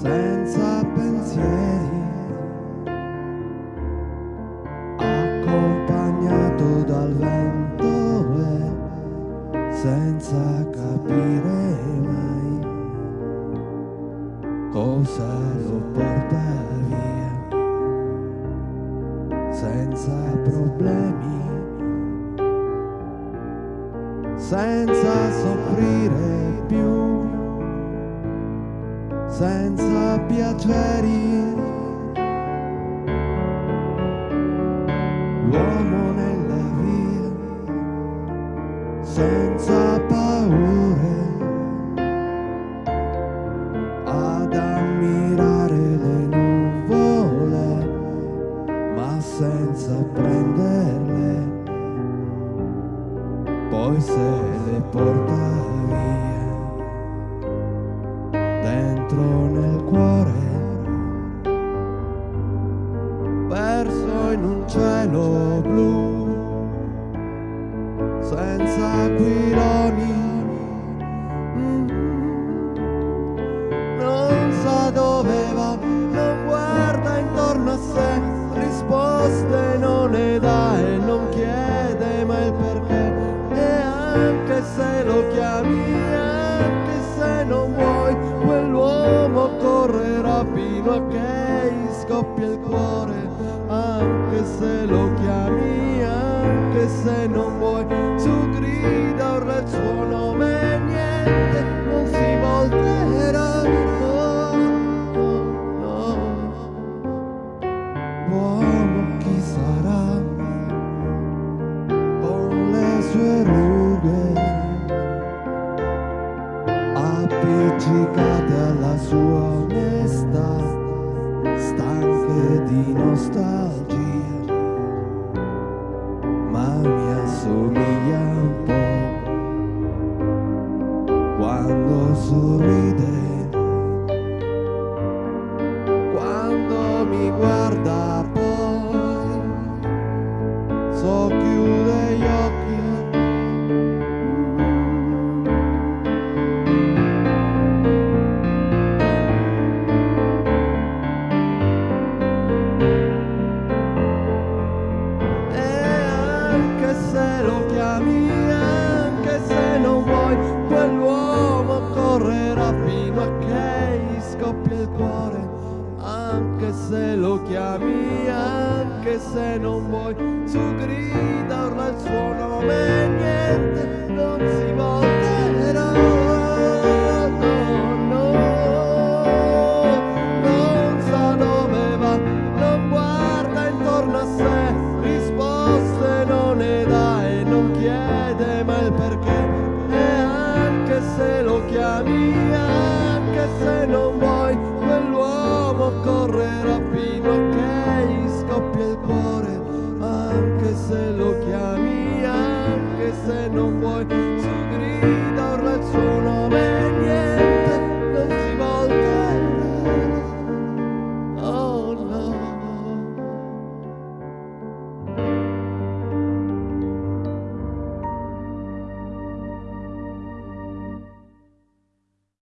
senza pensieri, accompagnato dal vento e senza capire mai cosa lo porta via, senza problemi, senza soffrire senza piaceri. L'uomo nella via, senza paure, ad ammirare le nuvole, ma senza prenderle, poi se le porta via dentro nel cuore, scoppia il cuore. Anche se lo chiami, anche se non vuoi, su grida ora il suo nome niente non si volterà. No, no, no. L'uomo chi sarà? Con le sue rughe appiccicate alla sua onestà, stanche di nostalgia, ma mi assomiglia un po' quando sorride, Anche se lo chiami, anche se non vuoi, su grida urla il suo nome